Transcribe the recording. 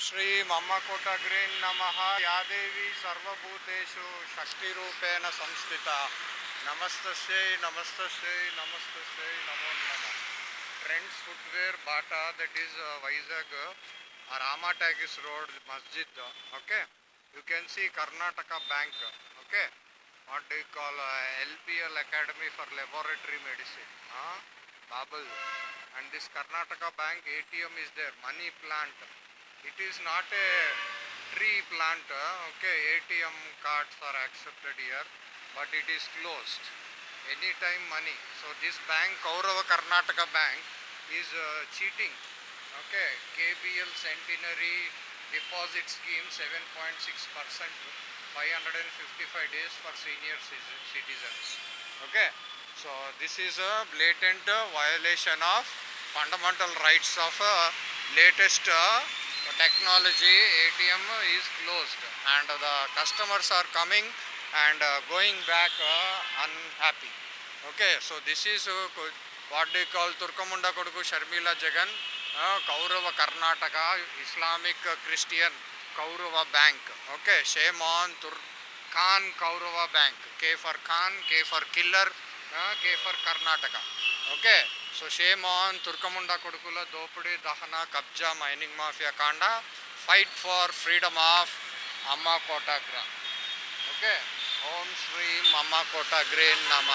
श्री मम्मकोटग्रीन् नमः। या देवी सर्वभूतेषु षष्टिरूपेण संस्थिता। नमस्तस्यै नमस्त नमस्तस्यै नमो नमः। Trends footwear Bata that is Vizag Rama talkies road मस्जिद okay you can see Karnataka bank okay what do you call uh, LPL Academy for Laboratory Medicine, Babal and this Karnataka bank ATM is there money plant. It is not a tree plant, uh, okay, ATM cards are accepted here, but it is closed. Anytime money. So this bank, Kaurava Karnataka Bank, is uh, cheating. Okay, KBL Centenary Deposit Scheme 7.6%. 555 days for senior citizens. Okay, so this is a blatant uh, violation of fundamental rights of uh, latest technology. ATM is closed, and the customers are coming and uh, going back uh, unhappy. Okay, so this is uh, co- what they call Turkamunda Koduku Sharmila Jagan, uh, Kaurava Karnataka, Islamic uh, Christian Kaurava Bank. Okay, shame on Tur Khan Kaurava Bank. K for Khan, K for killer, uh, K for Karnataka. Okay, so shame on తుర్కముండ కొడుకుల దోపిడీ దహన కబ్జా mining mafia కాండ fight for freedom of అమ్మ కోటాగ్రా okay ఓం శ్రీం అమ్మ కోటాగ్రే నమ